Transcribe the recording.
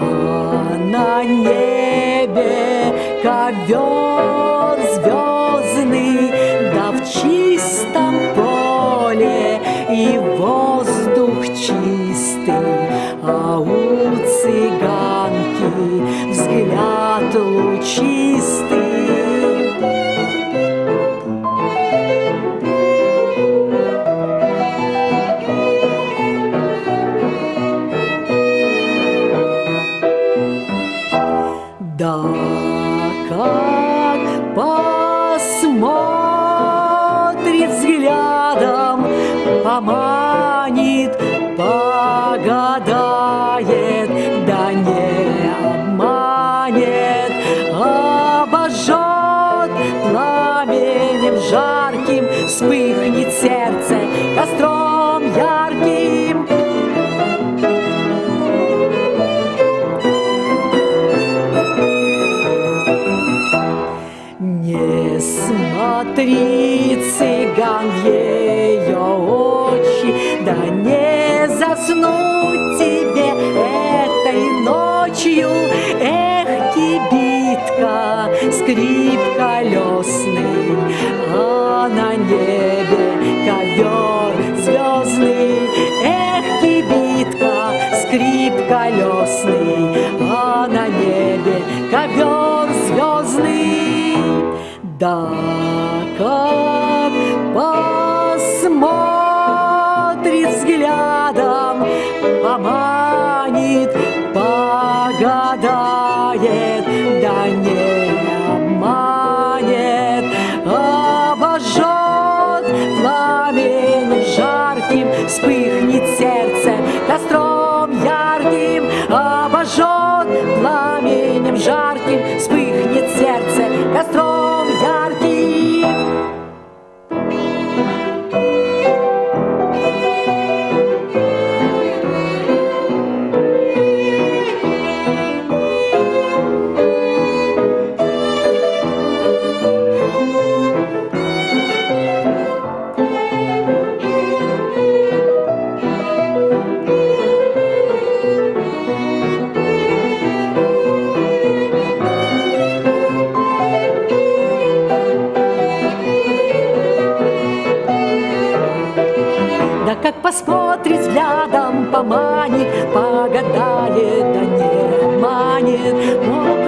а на небе ковер чистом поле и воздух чистый, а у цыганки взгляд лучистый. Поманит, погадает, да не обманет, обожжет пламенем жарким, вспыхнет смотри, цыган, в ее очи, Да не заснуть тебе этой ночью. Эх, кибитка, скрип колесный, А на небе ковер звездный. Эх, кибитка, скрип колесный, посмотрит взглядом, поманит, посмотрит взглядом, поманит, погадает, да не обманет. О,